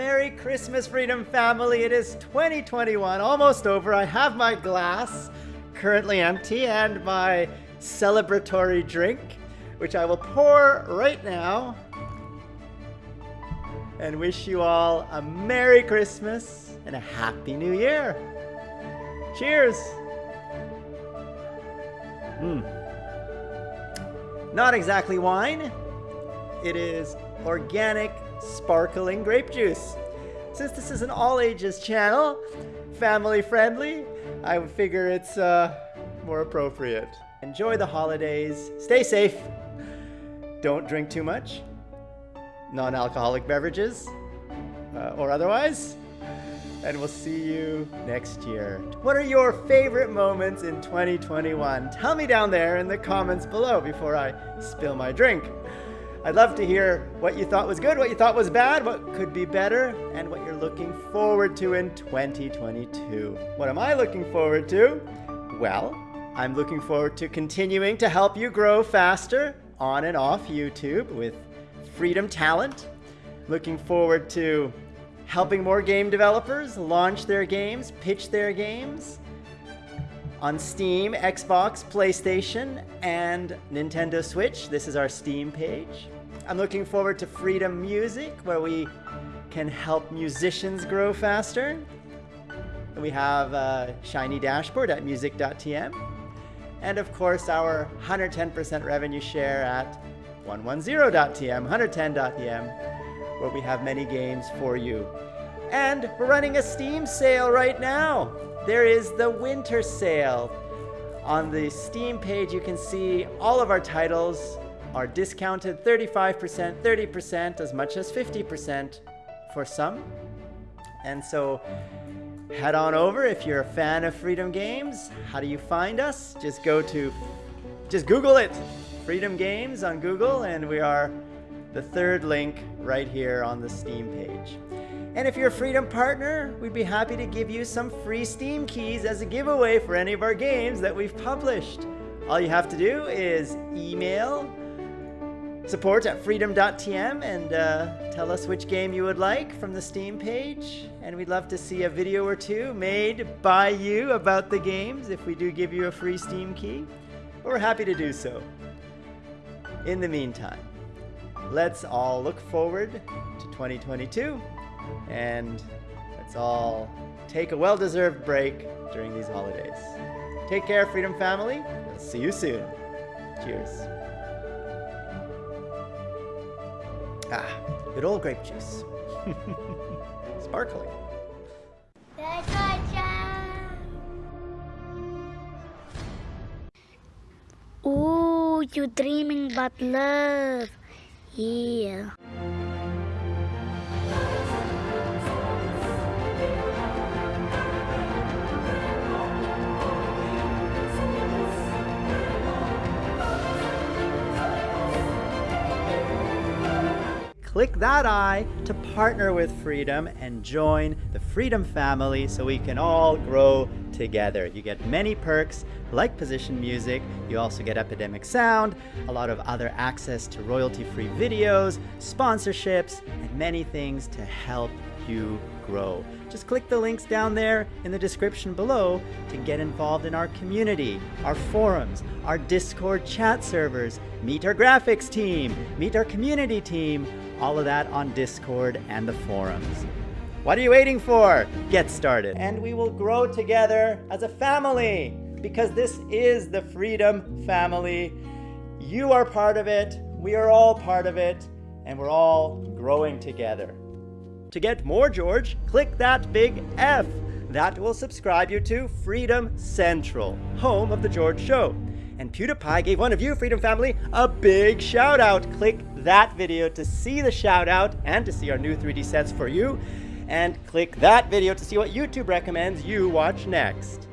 Merry Christmas, Freedom Family. It is 2021, almost over. I have my glass, currently empty, and my celebratory drink, which I will pour right now and wish you all a Merry Christmas and a Happy New Year. Cheers! Hmm. Not exactly wine. It is organic, sparkling grape juice. Since this is an all ages channel, family friendly, I figure it's uh, more appropriate. Enjoy the holidays, stay safe, don't drink too much, non alcoholic beverages uh, or otherwise, and we'll see you next year. What are your favorite moments in 2021? Tell me down there in the comments below before I spill my drink. I'd love to hear what you thought was good, what you thought was bad, what could be better, and what you're looking forward to in 2022. What am I looking forward to? Well, I'm looking forward to continuing to help you grow faster on and off YouTube with Freedom Talent. Looking forward to helping more game developers launch their games, pitch their games, on Steam, Xbox, PlayStation, and Nintendo Switch. This is our Steam page. I'm looking forward to Freedom Music, where we can help musicians grow faster. And we have a shiny dashboard at music.tm. And of course, our 110% revenue share at 110.tm, 110.tm, where we have many games for you. And we're running a Steam sale right now there is the winter sale. On the Steam page, you can see all of our titles are discounted 35%, 30%, as much as 50% for some. And so head on over if you're a fan of Freedom Games. How do you find us? Just go to, just Google it, Freedom Games on Google, and we are the third link right here on the Steam page. And if you're a Freedom partner, we'd be happy to give you some free Steam keys as a giveaway for any of our games that we've published. All you have to do is email support at freedom.tm and uh, tell us which game you would like from the Steam page. And we'd love to see a video or two made by you about the games if we do give you a free Steam key. We're happy to do so. In the meantime, let's all look forward to 2022 and let's all take a well-deserved break during these holidays. Take care, Freedom Family. We'll see you soon. Cheers. Ah, good old grape juice. Sparkling. Ooh, you're dreaming about love. Yeah. Click that I to partner with Freedom and join the Freedom family so we can all grow together. You get many perks like position music, you also get Epidemic Sound, a lot of other access to royalty-free videos, sponsorships, and many things to help you grow. Just click the links down there in the description below to get involved in our community, our forums, our Discord chat servers, meet our graphics team, meet our community team, all of that on Discord and the forums. What are you waiting for? Get started. And we will grow together as a family because this is the Freedom Family. You are part of it, we are all part of it, and we're all growing together. To get more George, click that big F. That will subscribe you to Freedom Central, home of The George Show. And PewDiePie gave one of you, Freedom Family, a big shout out. Click that video to see the shout out and to see our new 3D sets for you. And click that video to see what YouTube recommends you watch next.